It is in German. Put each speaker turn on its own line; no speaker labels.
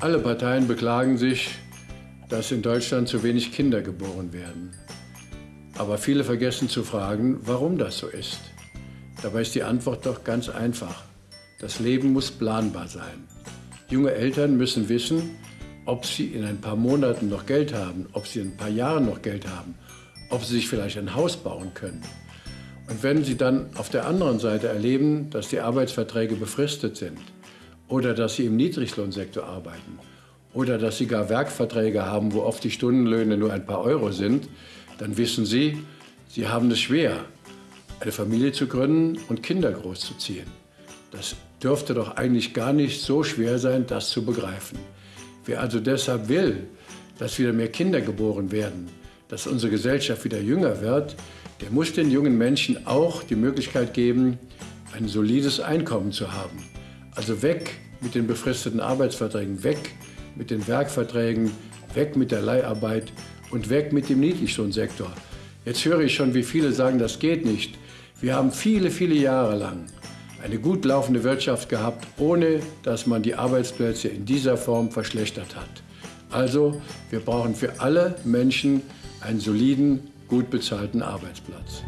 Alle Parteien beklagen sich, dass in Deutschland zu wenig Kinder geboren werden. Aber viele vergessen zu fragen, warum das so ist. Dabei ist die Antwort doch ganz einfach. Das Leben muss planbar sein. Junge Eltern müssen wissen, ob sie in ein paar Monaten noch Geld haben, ob sie in ein paar Jahren noch Geld haben, ob sie sich vielleicht ein Haus bauen können. Und wenn sie dann auf der anderen Seite erleben, dass die Arbeitsverträge befristet sind oder dass sie im Niedriglohnsektor arbeiten oder dass sie gar Werkverträge haben, wo oft die Stundenlöhne nur ein paar Euro sind, dann wissen sie, sie haben es schwer, eine Familie zu gründen und Kinder großzuziehen. Das dürfte doch eigentlich gar nicht so schwer sein, das zu begreifen. Wer also deshalb will, dass wieder mehr Kinder geboren werden, dass unsere Gesellschaft wieder jünger wird, der muss den jungen Menschen auch die Möglichkeit geben, ein solides Einkommen zu haben. Also weg mit den befristeten Arbeitsverträgen, weg mit den Werkverträgen, weg mit der Leiharbeit und weg mit dem Niedriglohnsektor. Jetzt höre ich schon, wie viele sagen, das geht nicht. Wir haben viele, viele Jahre lang eine gut laufende Wirtschaft gehabt, ohne dass man die Arbeitsplätze in dieser Form verschlechtert hat. Also, wir brauchen für alle Menschen einen soliden, gut bezahlten Arbeitsplatz.